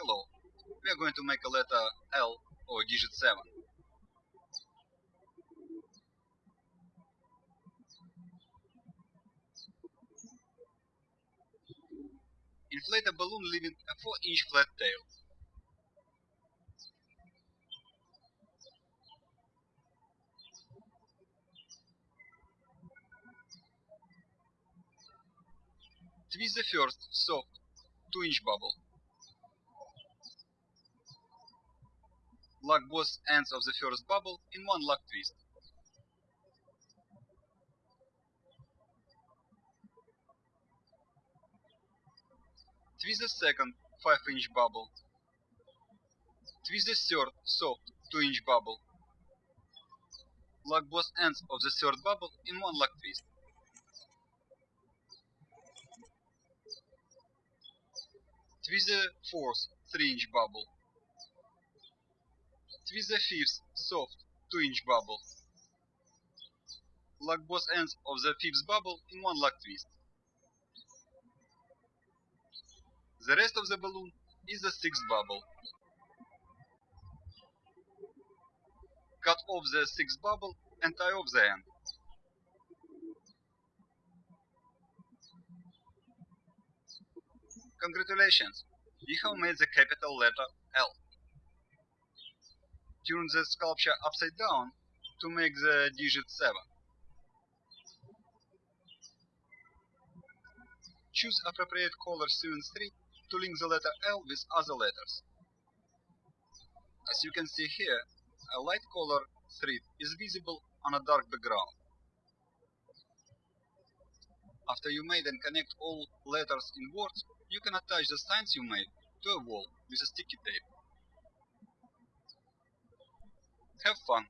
hello. We are going to make a letter L or digit 7. Inflate a balloon leaving a 4 inch flat tail. Twist the first soft 2 inch bubble. Lock both ends of the first bubble in one lock twist. Twist the second 5 inch bubble. Twist the third soft 2 inch bubble. Lock both ends of the third bubble in one lock twist. Twist the fourth 3 inch bubble. Twist the fifth soft 2 inch bubble. Lock both ends of the fifth bubble in one lock twist. The rest of the balloon is the sixth bubble. Cut off the sixth bubble and tie off the end. Congratulations, you have made the capital letter L. Turn the sculpture upside down to make the digit 7. Choose appropriate color sewing thread to link the letter L with other letters. As you can see here, a light color thread is visible on a dark background. After you made and connect all letters in words, you can attach the signs you made to a wall with a sticky tape. Have fun!